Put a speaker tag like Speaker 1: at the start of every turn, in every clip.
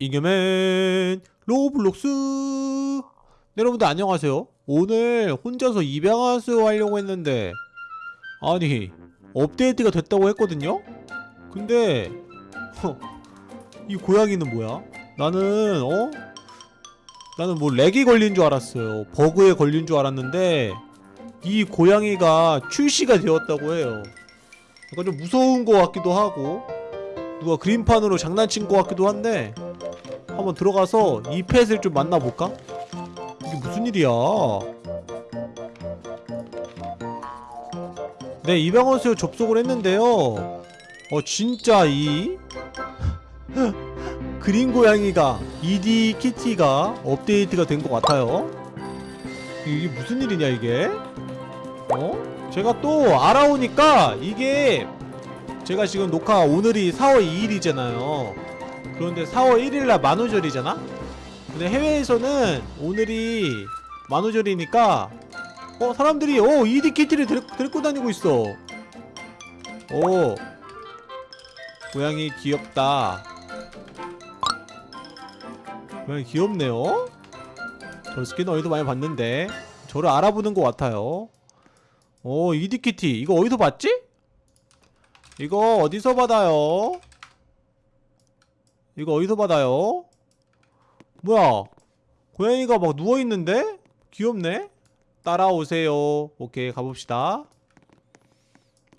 Speaker 1: 이겨맨 로블록스 네, 여러분들 안녕하세요 오늘 혼자서 입양하세요 하려고 했는데 아니 업데이트가 됐다고 했거든요? 근데 허, 이 고양이는 뭐야? 나는 어? 나는 뭐 렉이 걸린 줄 알았어요 버그에 걸린 줄 알았는데 이 고양이가 출시가 되었다고 해요 약간 좀 무서운 것 같기도 하고 누가 그림판으로 장난친 것 같기도 한데 한번 들어가서 이 펫을 좀 만나볼까? 이게 무슨 일이야? 네 입양원수에 접속을 했는데요. 어 진짜 이? 그린 고양이가 ED 키티가 업데이트가 된 것 같아요. 이게 무슨 일이냐 이게? 어? 제가 또 알아오니까 이게 제가 지금 녹화 오늘이 4월 2일이잖아요 그런데 4월 1일날 만우절이잖아? 근데 해외에서는 오늘이 만우절이니까 어 사람들이 어 ED 키트를 데, 데리고 다니고 있어 오 고양이 귀엽다 고양이 귀엽네요 저 스킨 어디서 많이 봤는데 저를 알아보는 것 같아요 오 ED 키티 이거 어디서 봤지? 이거 어디서 받아요? 이거 어디서 받아요? 뭐야 고양이가 막 누워있는데? 귀엽네? 따라오세요 오케이 가봅시다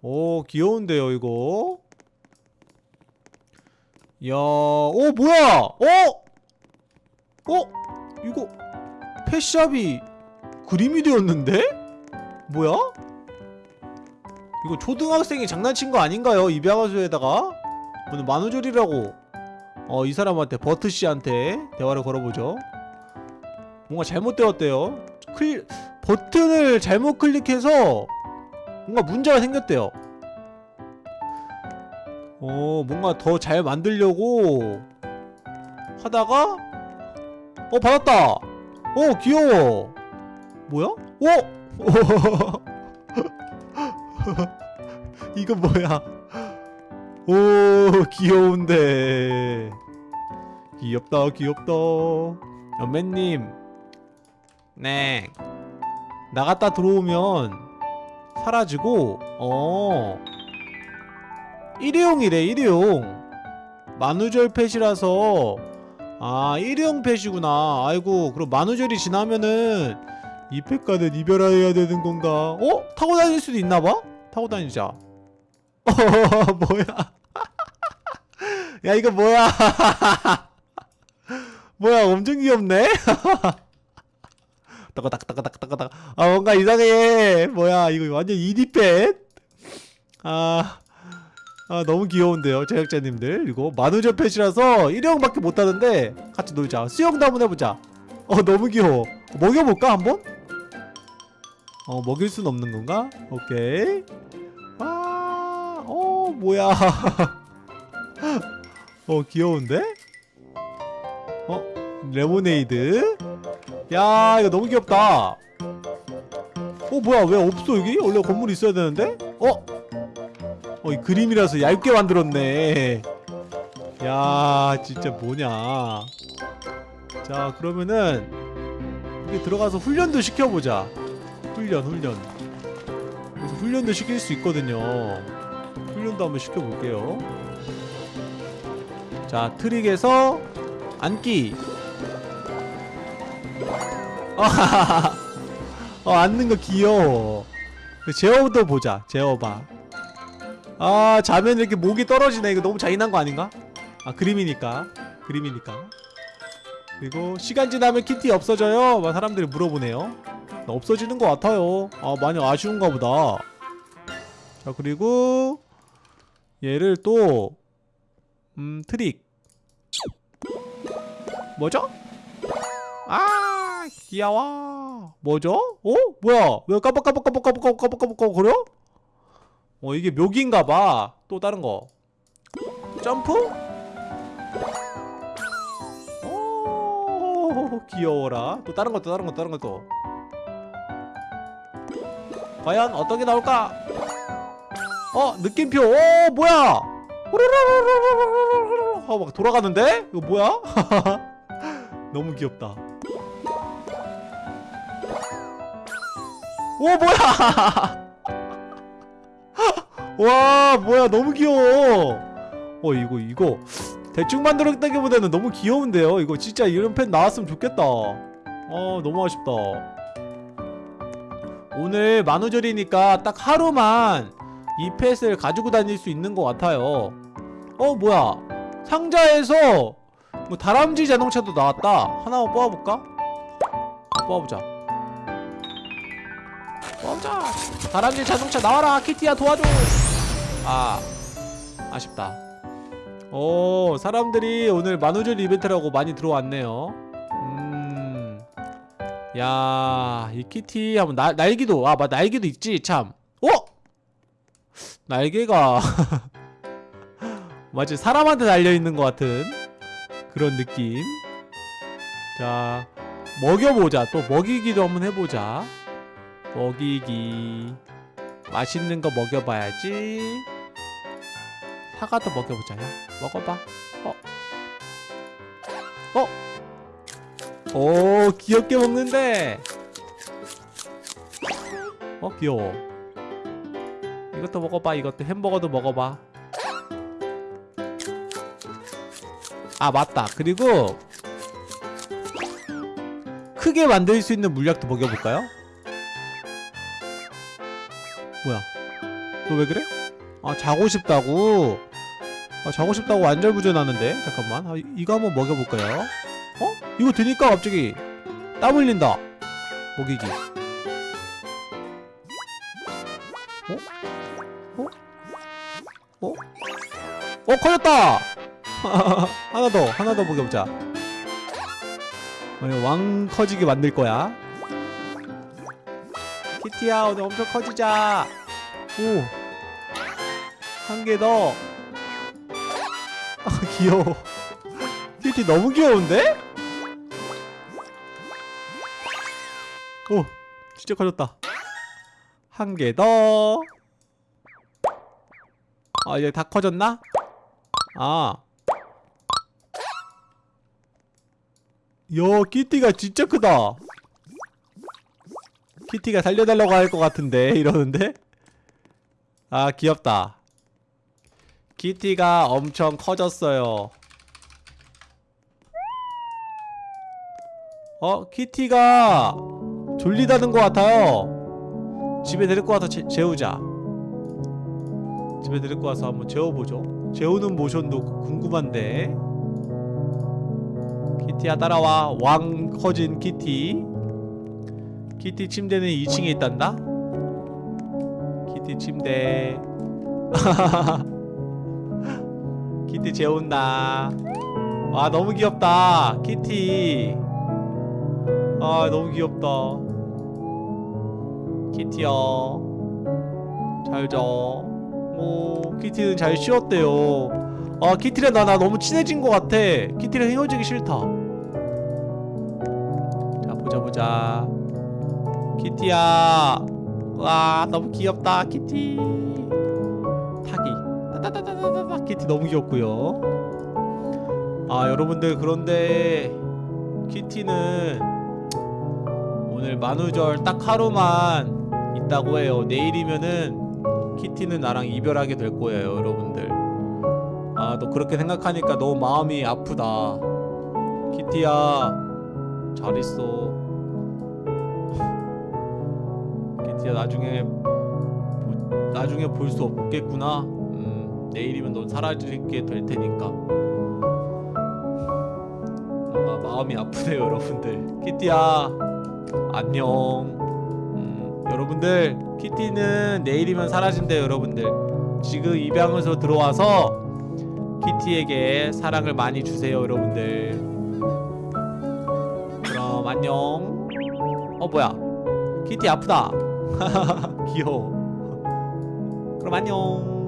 Speaker 1: 오 귀여운데요 이거 이야 오 뭐야 어? 어? 이거 펫샵이 그림이 되었는데? 뭐야? 이거 초등학생이 장난친 거 아닌가요? 입양아수에다가 오늘 만우절이라고 어, 이 사람한테 버트씨한테 대화를 걸어보죠. 뭔가 잘못되었대요. 클... 버튼을 잘못 클릭해서 뭔가 문제가 생겼대요. 어 뭔가 더 잘 만들려고 하다가 어 받았다! 어 귀여워! 뭐야? 어? 이거 뭐야 오 귀여운데. 귀엽다 귀엽다. 연매님. 네. 나갔다 들어오면 사라지고 어. 일회용이래 일회용. 만우절 펫이라서. 아 일회용 펫이구나. 아이고 그럼 만우절이 지나면은 이 펫과는 이별해야 되는 건가? 어? 타고 다닐 수도 있나봐? 타고 다니자. 어 뭐야 야 이거 뭐야? 뭐야 엄청 귀엽네? 따가닥따가닥따가닥. 아 뭔가 이상해. 뭐야 이거 완전 이디펫? 아, 아 너무 귀여운데요 제작자님들. 이거 만우절 펫이라서 일형밖에 못하는데 같이 놀자. 수영도 한번 해보자. 어 너무 귀여워. 먹여볼까 한번? 어 먹일 순 없는 건가? 오케이. 아어 뭐야 어 귀여운데? 어? 레모네이드 야 이거 너무 귀엽다 어 뭐야 왜 없어 여기? 원래 건물 있어야 되는데? 어? 어 이 그림이라서 얇게 만들었네 야 진짜 뭐냐 자 그러면은 여기 들어가서 훈련도 시켜보자 훈련 훈련 그래서 훈련도 시킬 수 있거든요 훈련도 한번 시켜볼게요 자 트릭에서 앉기. 어 앉는 거 귀여워. 제어도 보자 제어봐. 아 자면 이렇게 목이 떨어지네. 이거 너무 잔인한 거 아닌가? 아 그림이니까. 그림이니까. 그리고 시간 지나면 키티 없어져요? 막 사람들이 물어보네요. 없어지는 것 같아요. 아 많이 아쉬운가 보다. 자 그리고 얘를 또 음, 트릭 뭐죠? 아 귀여워 뭐죠? 어? 뭐야 왜 깜빡깜빡깜빡깜빡깜빡깜빡 거려? 어 이게 묘기인가봐 또 다른 거 점프? 오 귀여워라 또 다른거 또 다른거 다른거 또 과연 어떤 게 나올까? 어 느낌표 오 뭐야 어, 막 돌아가는데? 이거 뭐야? 너무 귀엽다. 오, 뭐야! 와, 뭐야, 너무 귀여워. 어, 이거, 이거. 대충 만들었다기보다는 너무 귀여운데요? 이거 진짜 이런 펜 나왔으면 좋겠다. 어, 너무 아쉽다. 오늘 만우절이니까 딱 하루만 이 펫을 가지고 다닐 수 있는 것 같아요. 어, 뭐야. 상자에서 뭐 다람쥐 자동차도 나왔다. 하나만 뽑아볼까? 뽑아보자. 뽑아보자. 다람쥐 자동차 나와라. 키티야 도와줘. 아, 아쉽다. 오, 사람들이 오늘 만우절 이벤트라고 많이 들어왔네요. 음, 야, 이 키티 한번 날 날기도 아, 맞 날개도 있지 참. 어? 날개가 마치 사람한테 달려 있는 것 같은 그런 느낌. 자, 먹여보자. 또 먹이기도 한번 해보자. 먹이기. 맛있는 거 먹여봐야지. 사과도 먹여보자. 야, 먹어봐. 어. 어. 오, 귀엽게 먹는데. 어, 귀여워. 이것도 먹어봐. 이것도 햄버거도 먹어봐. 아 맞다 그리고 크게 만들 수 있는 물약도 먹여볼까요? 뭐야 너 왜 그래? 아 자고 싶다고? 아 자고 싶다고 안절부절하는데 잠깐만 아, 이- 이거 한번 먹여볼까요? 어? 이거 되니까 갑자기 땀 흘린다 먹이기 어 커졌다! 하나 더 하나 더 먹여보자. 어, 이거 왕 커지게 만들 거야. 키티야 오늘 엄청 커지자. 오 한 개더. 아 귀여워. 키티 너무 귀여운데? 오 진짜 커졌다. 한 개더. 아 이제 다 커졌나? 아 야, 키티가 진짜 크다. 키티가 살려달라고 할 것 같은데 이러는데? 아, 귀엽다. 키티가 엄청 커졌어요. 어, 키티가 졸리다는 것 같아요. 집에 데리고 와서 재, 재우자. 집에 데리고 와서 한번 재워보죠. 재우는 모션도 궁금한데. 키티야 따라와. 왕 커진 키티. 키티 침대는 2층에 있단다. 키티 침대. 키티 재운다. 와 너무 귀엽다. 키티. 아 너무 귀엽다. 키티야 잘자 오 키티는 잘 쉬었대요. 아 키티랑 나, 나 너무 친해진 것 같아. 키티랑 헤어지기 싫다. 자 보자 보자. 키티야. 와 너무 귀엽다 키티. 타기. 따다다다다다. 키티 너무 귀엽고요. 아 여러분들 그런데 키티는 오늘 만우절 딱 하루만 있다고 해요. 내일이면은 키티는 나랑 이별하게 될 거예요 여러분들. 아 너 그렇게 생각하니까 너무 마음이 아프다. 키티야 잘 있어. 키티야 나중에 보, 나중에 볼 수 없겠구나. 음 내일이면 넌 사라지게 될 테니까. 뭔가 마음이 아프네요 여러분들. 키티야 안녕. 음, 여러분들 키티는 내일이면 사라진대요 여러분들. 지금 입양해서 들어와서 키티에게 사랑을 많이 주세요 여러분들. 그럼 안녕. 어 뭐야? 키티 아프다. 귀여워. 그럼 안녕